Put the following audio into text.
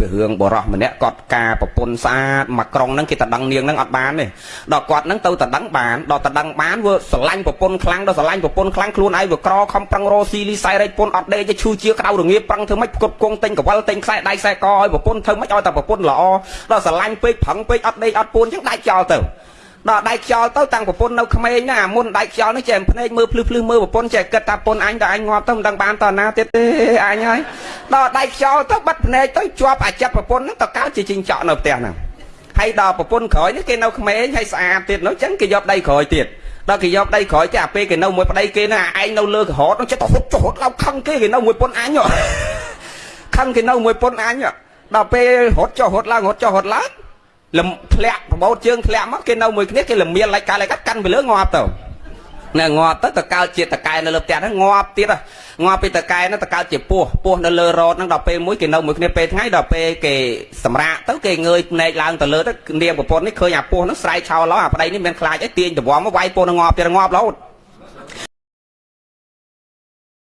ពីរឿងបរោះម្នាក់គាត់ការប្រពន្ធស្អាតមកក្រុងហ្នឹងគេតដឹងនាងហ្នឹងអត់បានទេដល់គាត់ហ្នឹងទៅតដឹងបានដល់តដឹងបានវាស្រឡាញ់ប្រពន្ធខ្លាំងដល់ស្រឡាញ់ប្រពន្ធខ្លាំងខ្លួនឯងវាក្រខំប្រឹងរកស៊ីលីសៃរែកពន្ធអត់ដេកទេឈឺជាក្តៅរងាប្រឹងធ្វើម៉េចផ្គត់ផ្គង់ទិញកវលទិញខ្សែដៃខ្សែកឲ្យប្រពន្ធធ្វើម៉េចឲ្យតែប្រពន្ធល្អដល់ស្រឡាញ់ពេកប្រឹងពេកអត់ដេកអត់ពួនអញ្ចឹងដាច់ចោលទៅដល់ដៃខ្យល់ទៅតាំងប្រពន្ធនៅក្មេងណាមុនដៃខ្យល់នេះចេះភ្នែកមើលភ្លឺភ្លឺមើលប្រពន្ធចេះគិតថាប្រពន្ធអញតើអញងាប់ទៅមិនដឹងបានតើណាទៀតទេអញហើយ ដល់ដៃខ្យល់ទៅបាត់ភ្នែកទៅជាប់អាចិត្តប្រពន្ធហ្នឹងទៅកើតជាជីងចក់នៅផ្ទះហ្នឹងហើយដល់ប្រពន្ធក្រោយនេះគេនៅក្មេងហើយស្អាតទៀតនោះអញ្ចឹងគេយកដៃក្រោយទៀតដល់គេយកដៃក្រោយទេអាពេលគេនៅមួយប្តីគេហ្នឹងអាឯងនៅលើកហតហ្នឹងចិត្តទៅហត់ចុះហត់ឡើងខឹងគេគេនៅមួយពុនអញខឹងគេនៅមួយពុនអញដល់ពេលរត់ចុះរត់ឡើងរត់ចុះរត់ឡើងលំធ្លាក់ប្រមោតជើងធ្លាក់មកគេនៅមួយគ្នាគេលមៀលឡាច់កាយឡាច់កាត់កាន់ទៅលើងាប់ទៅ ណែងាប់ទៅតកើតជាតកែនៅលើផ្ទះហ្នឹងងាប់ទៀតងាប់ពីតកែហ្នឹងតកើតជាពោះពោះនៅលើរ៉ូតហ្នឹងដល់ពេលមួយគេនៅមួយគ្នាពេលថ្ងៃដល់ពេលគេសម្រាកទៅគេងើយភ្នែកឡើងទៅលើទៅនាងប្រពន្ធនេះឃើញអាពោះហ្នឹងស្រែកឆោឡោអាប្តីនេះមានខ្លាចអីទាញដង្វំមកវាយពោះនឹងងាប់ទៀតងាប់រហូត